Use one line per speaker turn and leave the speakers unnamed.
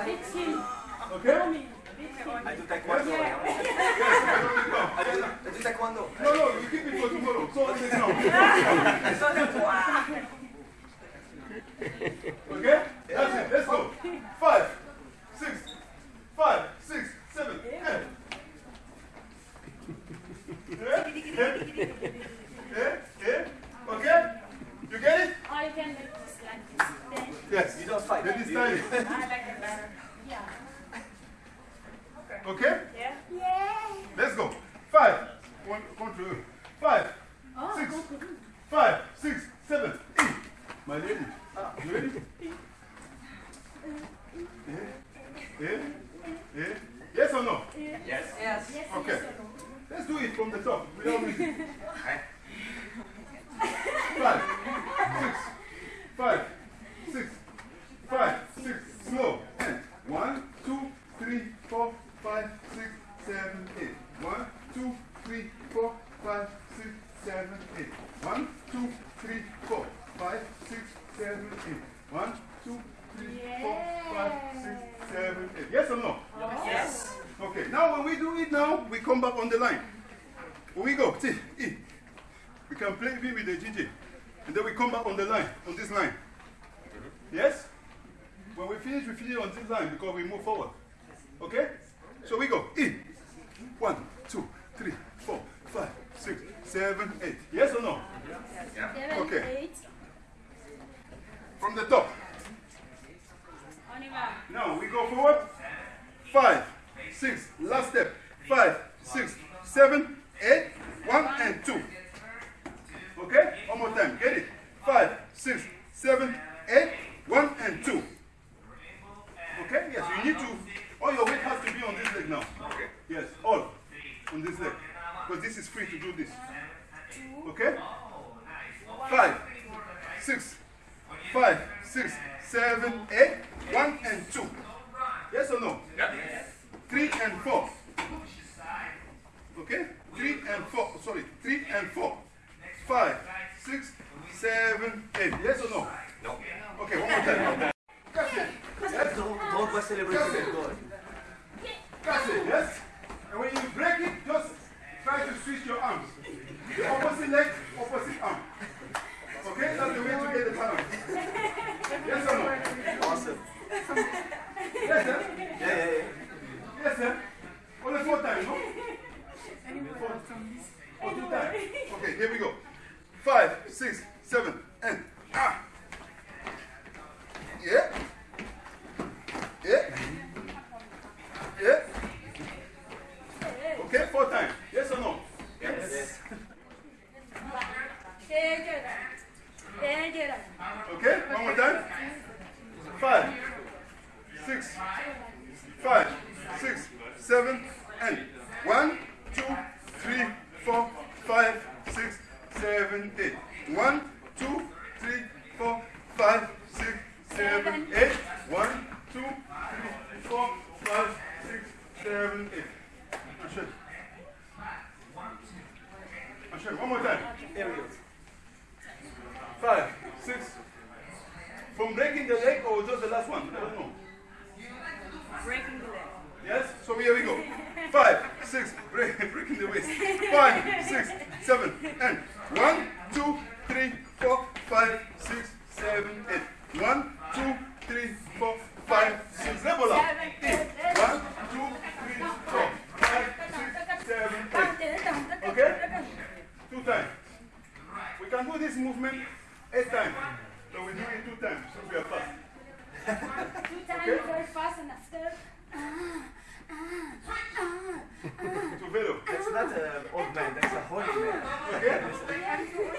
Okay?
I do
I
do.
No, no, you keep it for tomorrow. So. Okay? That's it. Let's go. Five, six, five, six, seven, eight. Yeah? Yeah? Yeah? Yeah? Okay? You get it?
I can make this like this. Then
Yes.
You don't fight.
Let me
You-
style it.
I like it better. Yeah.
Okay?
Yeah. Yeah.
Let's go. Five. One, one, two. Five,
Oh,
Six.
go, go, go.
five, six, seven, eight. My lady. Oh. You ready? Yeah? Yeah? Yeah? Yes or no?
Yes.
Yes. Yes.
Okay.
yes.
Let's do it from the top without music. Five, six, five, six, five, six, slow. And one, two, three, four, five, six, seven, eight. One, two, three, four, five, six, seven, eight. One, two, three, four, five, six, seven, eight. One, two, three, four, five, six, seven, eight. Yes or no?
Yes.
Okay, now when we do it now, we come back on the line. When we go, see, E. We can play B with the GG. And then we come back on the line, on this line. Yes? When we finish, we finish on this line because we move forward. Okay? So we go, E. One, two, three, four, five, six, seven, eight. Yes or no?
Seven,
Okay.
eight.
From the top.
On y va.
Now we go forward. Five, six, last step. Five, six, seven, eight, one and two. Okay? One more time. Get it? Five, six, seven, eight, one and two. Okay? Yes, you need to. All your weight has to be on this leg now. Okay? Yes, all on this leg. Because this is free to do this. Okay? Oh, five, six, five, six, seven, eight, one and two. Yes or no?
Yes.
Three and four. Okay? Three and four. Sorry, three and four. Five, six, seven, eight. Yes or no?
No.
Okay, one more time. That's it. Yes?
Don't, don't go celebrating the goal.
That's it. Yes? And when you break it, just try to switch your arms. The opposite leg, opposite arm. Okay? That's the way to get the balance. Yes or no?
Awesome.
Yes, sir?
Yeah, yeah, yeah.
Yes, sir. Only four times, no? Four. Or two times. Okay, here we go. Five, six, seven, and ah. Yeah. Yeah. Yeah. Okay, four times. Yes or no?
Yes.
Take it out. Take it out.
Okay, one more time. Five, six, five, six, seven, and one, two, three, four, five, six, seven, eight. One, two, three, four, five, six, seven, eight. One, two, three, four, five, six, seven, eight. Ashad. Ashad, one more time.
Here we go.
Five, six. From breaking the leg or just the last one? I don't know.
Breaking the leg.
Yes? So here we go. Five, six, breaking the waist. Five, six, seven, and one, two, three, four, five, six, seven, eight. One, two, three, four, five, six. Level up. Eight. One, two, three, four, five, six, seven, eight. Okay? Two times. We can do this movement eight times. So we do it two times. So we are fast.
Two times
Okay.
very fast and after. Ah, ah, ah,
To velo.
That's not an old man, that's a holy man.